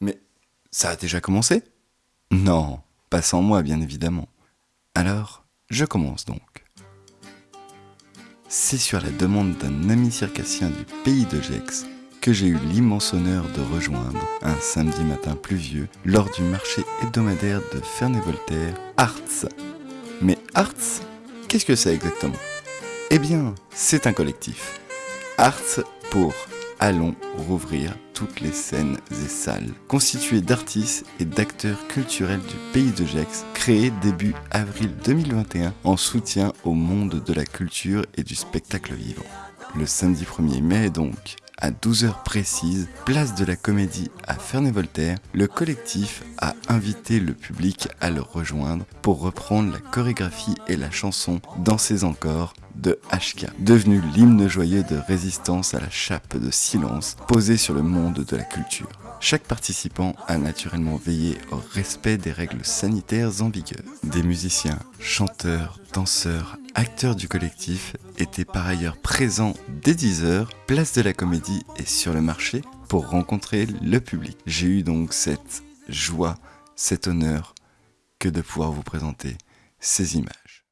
Mais ça a déjà commencé? Non, pas sans moi bien évidemment. Alors, je commence donc. C'est sur la demande d'un ami circassien du pays de Gex que j'ai eu l'immense honneur de rejoindre un samedi matin pluvieux lors du marché hebdomadaire de Ferney-Voltaire, Arts. Mais Arts, qu'est-ce que c'est exactement? Eh bien, c'est un collectif. Arts pour Allons rouvrir toutes les scènes et salles, constitué d'artistes et d'acteurs culturels du pays de Gex, créé début avril 2021 en soutien au monde de la culture et du spectacle vivant. Le samedi 1er mai donc, à 12h précises, place de la Comédie à Ferney-Voltaire, le collectif a invité le public à le rejoindre pour reprendre la chorégraphie et la chanson Dansez encore de HK, devenu l'hymne joyeux de résistance à la chape de silence posée sur le monde de la culture. Chaque participant a naturellement veillé au respect des règles sanitaires en vigueur. Des musiciens, chanteurs, danseurs, acteurs du collectif étaient par ailleurs présents dès 10h, place de la comédie et sur le marché pour rencontrer le public. J'ai eu donc cette joie, cet honneur que de pouvoir vous présenter ces images.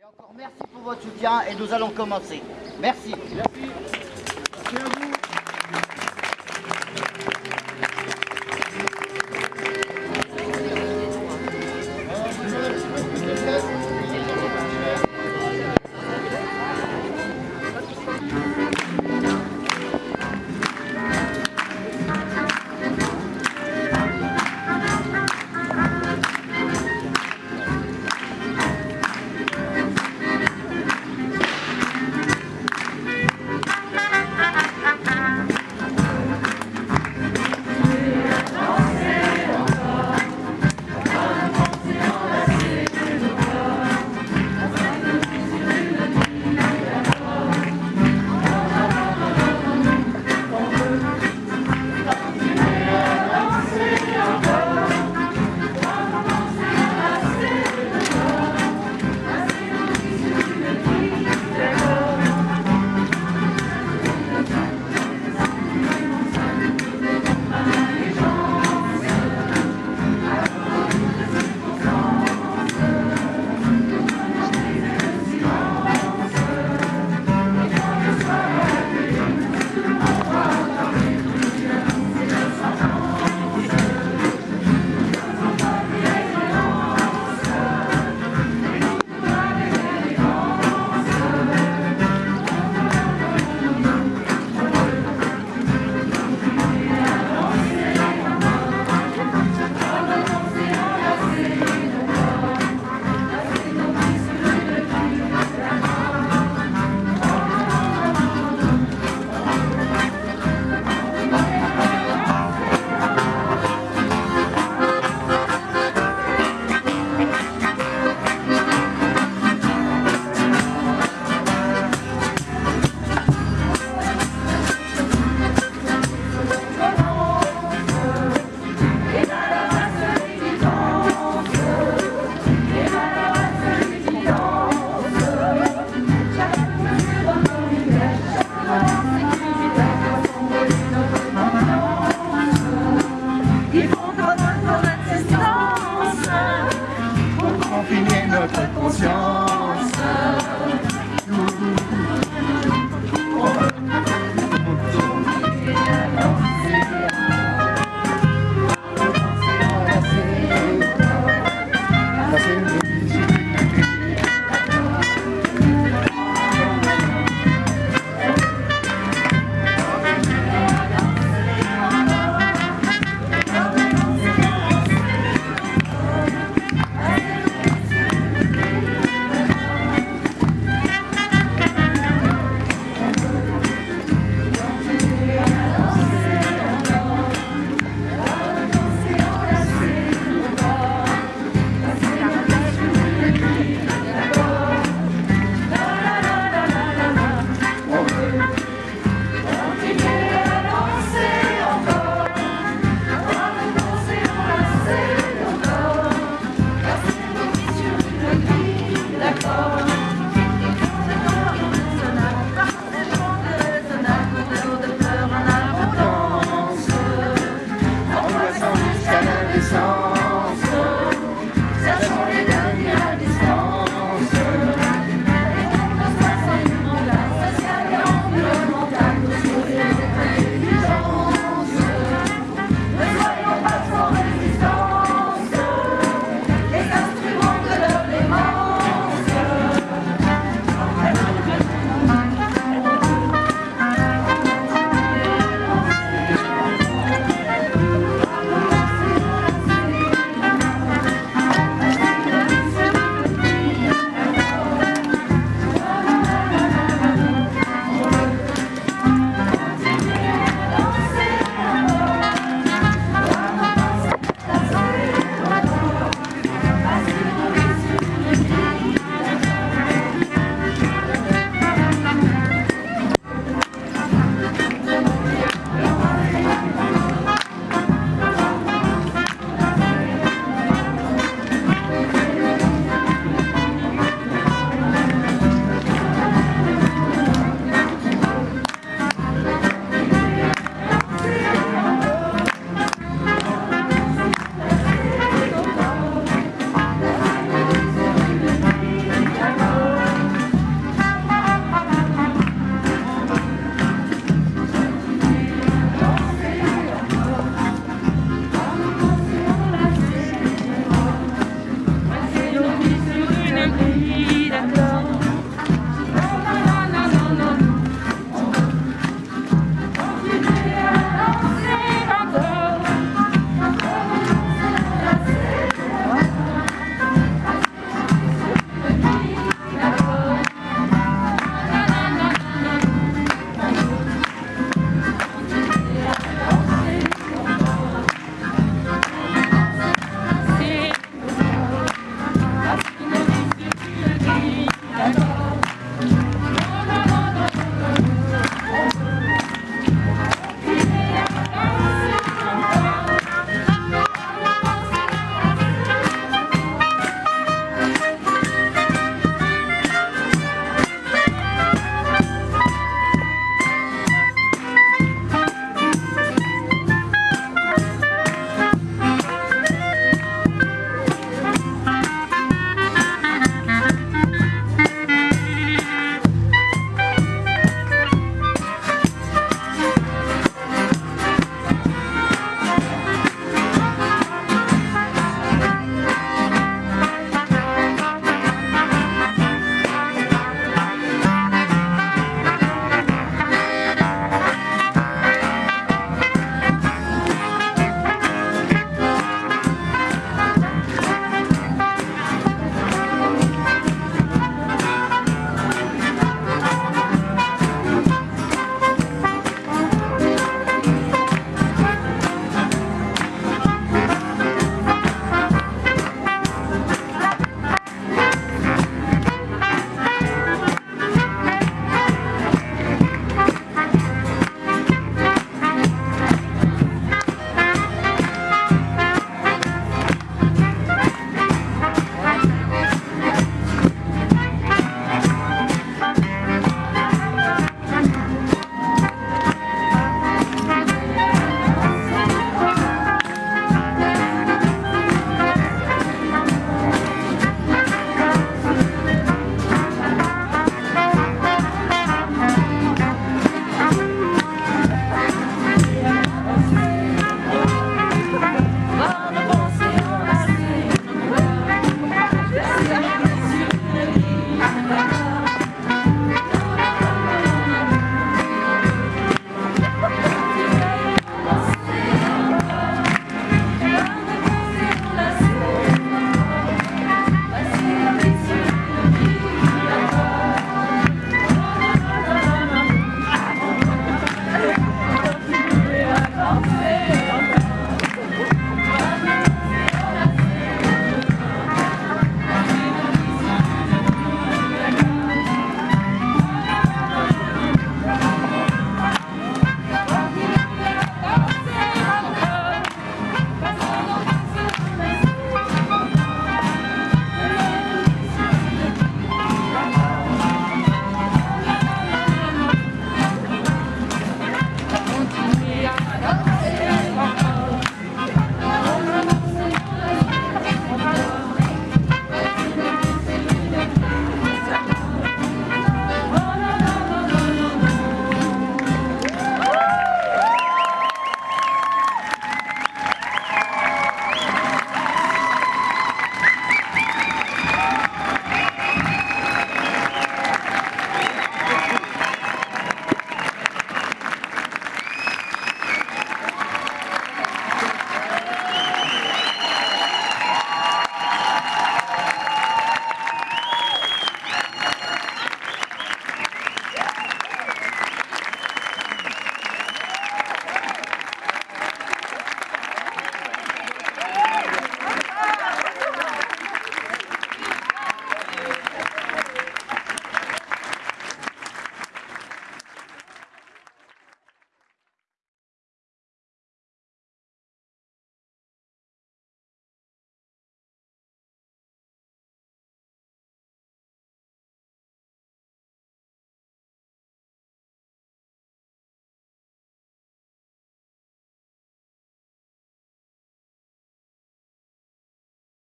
Et encore merci pour votre soutien et nous allons commencer. Merci. Merci. Merci à vous.